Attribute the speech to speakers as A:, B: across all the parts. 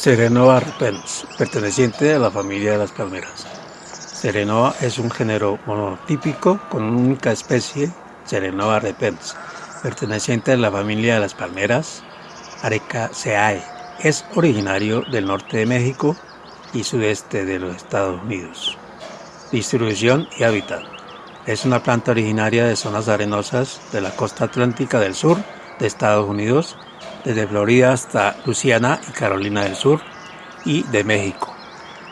A: Serenoa repens, perteneciente a la familia de las palmeras. Serenoa es un género monotípico con una única especie, Serenoa repens, perteneciente a la familia de las palmeras, Arecaceae. Es originario del norte de México y sudeste de los Estados Unidos. Distribución y hábitat. Es una planta originaria de zonas arenosas de la costa atlántica del sur de Estados Unidos desde Florida hasta Luisiana y Carolina del Sur y de México.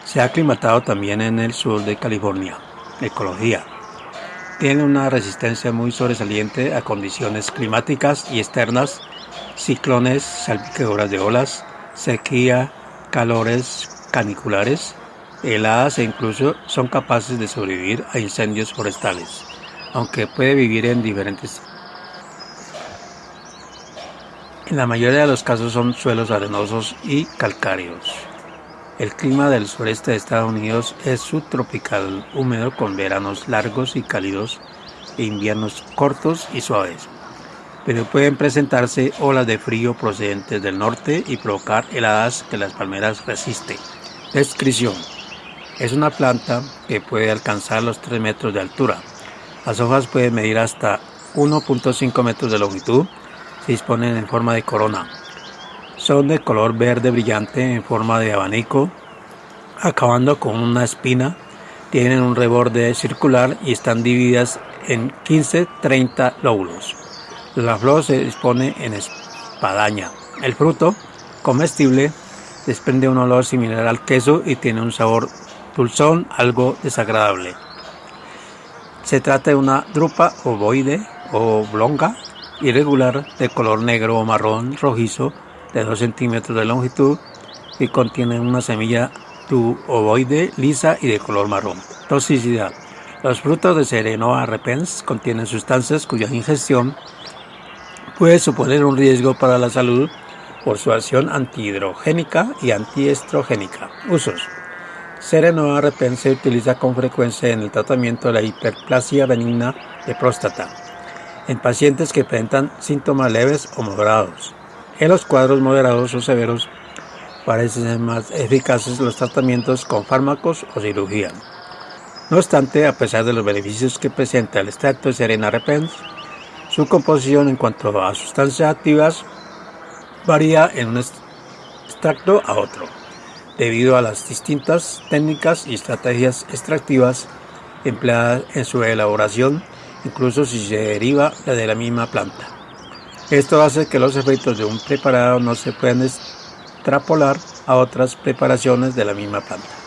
A: Se ha aclimatado también en el sur de California. Ecología. Tiene una resistencia muy sobresaliente a condiciones climáticas y externas, ciclones, salpicaduras de olas, sequía, calores caniculares, heladas e incluso son capaces de sobrevivir a incendios forestales, aunque puede vivir en diferentes en la mayoría de los casos son suelos arenosos y calcáreos. El clima del sureste de Estados Unidos es subtropical húmedo con veranos largos y cálidos e inviernos cortos y suaves, pero pueden presentarse olas de frío procedentes del norte y provocar heladas que las palmeras resisten. Descripción. Es una planta que puede alcanzar los 3 metros de altura. Las hojas pueden medir hasta 1.5 metros de longitud disponen en forma de corona. Son de color verde brillante en forma de abanico, acabando con una espina. Tienen un reborde circular y están divididas en 15-30 lóbulos. La flor se dispone en espadaña. El fruto, comestible, desprende un olor similar al queso y tiene un sabor dulzón algo desagradable. Se trata de una drupa ovoide o oblonga irregular de color negro o marrón rojizo de 2 centímetros de longitud y contiene una semilla tuboide lisa y de color marrón. Toxicidad. Los frutos de Serenoa repens contienen sustancias cuya ingestión puede suponer un riesgo para la salud por su acción antihidrogénica y antiestrogénica. Usos. Serenoa repens se utiliza con frecuencia en el tratamiento de la hiperplasia benigna de próstata en pacientes que presentan síntomas leves o moderados. En los cuadros moderados o severos parecen más eficaces los tratamientos con fármacos o cirugía. No obstante, a pesar de los beneficios que presenta el extracto de Serena Repens, su composición en cuanto a sustancias activas varía en un extracto a otro, debido a las distintas técnicas y estrategias extractivas empleadas en su elaboración incluso si se deriva de la misma planta. Esto hace que los efectos de un preparado no se puedan extrapolar a otras preparaciones de la misma planta.